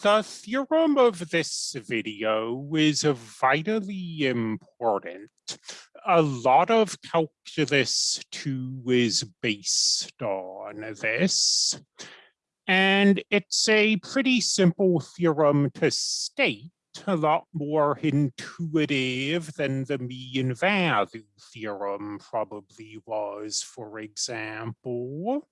The theorem of this video is vitally important. A lot of calculus 2 is based on this. And it's a pretty simple theorem to state, a lot more intuitive than the mean value theorem probably was, for example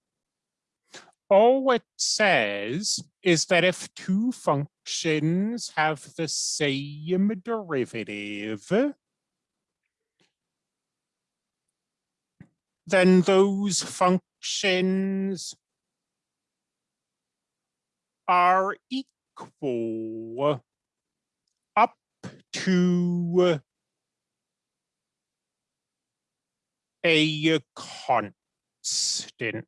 all it says is that if two functions have the same derivative, then those functions are equal up to a constant.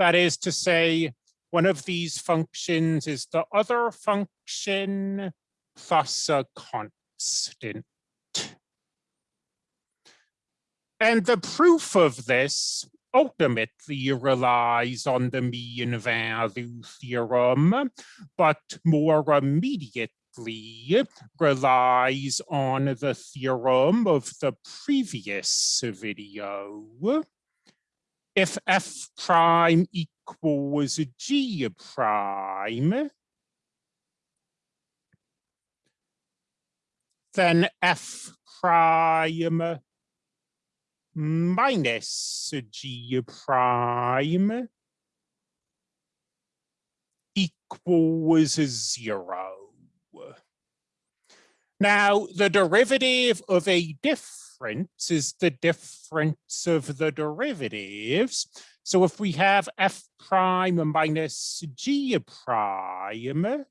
That is to say, one of these functions is the other function plus a constant. And the proof of this ultimately relies on the mean value theorem, but more immediately relies on the theorem of the previous video if f prime equals g prime, then f prime minus g prime equals zero. Now, the derivative of a difference is the difference of the derivatives. So if we have f prime minus g prime,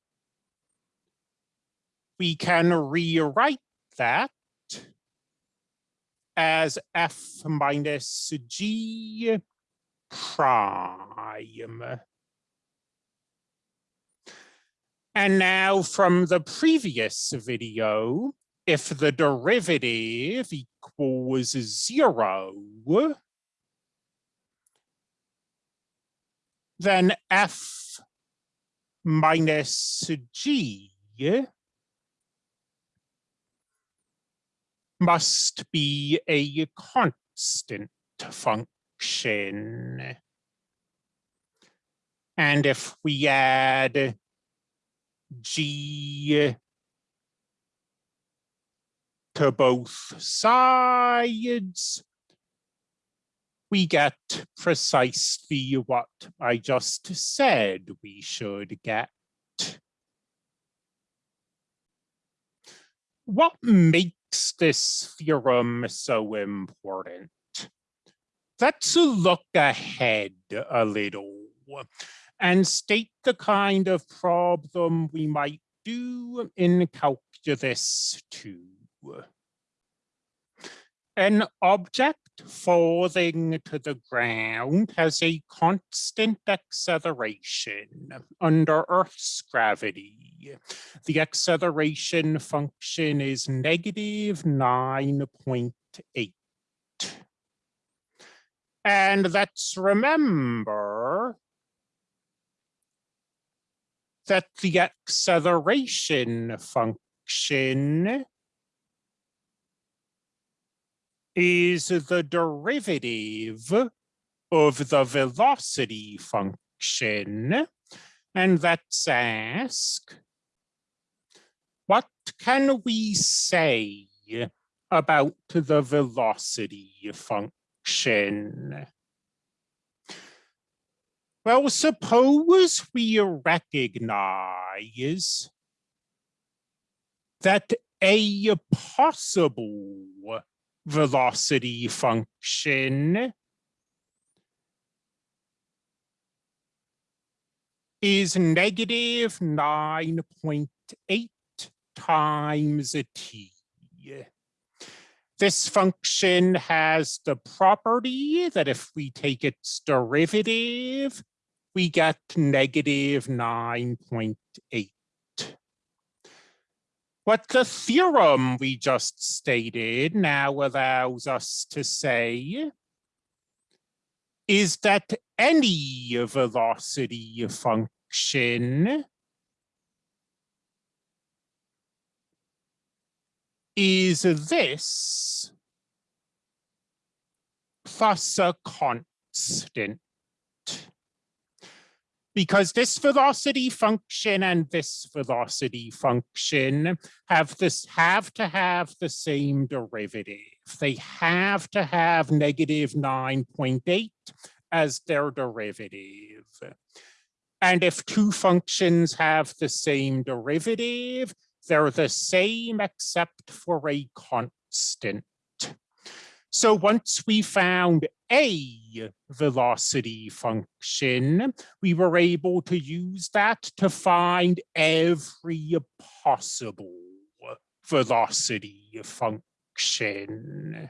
we can rewrite that as f minus g prime. And now from the previous video, if the derivative equals zero, then f minus g must be a constant function. And if we add g to both sides, we get precisely what I just said we should get. What makes this theorem so important? Let's look ahead a little and state the kind of problem we might do in calculus 2. An object falling to the ground has a constant acceleration under Earth's gravity. The acceleration function is negative 9.8. And let's remember that the acceleration function is the derivative of the velocity function. And let's ask, what can we say about the velocity function? Well, suppose we recognize that a possible velocity function is negative 9.8 times t. This function has the property that if we take its derivative, we get negative 9.8. What the theorem we just stated now allows us to say is that any velocity function is this plus a constant because this velocity function and this velocity function have this have to have the same derivative. They have to have negative 9.8 as their derivative. And if two functions have the same derivative, they're the same except for a constant. So once we found a velocity function, we were able to use that to find every possible velocity function.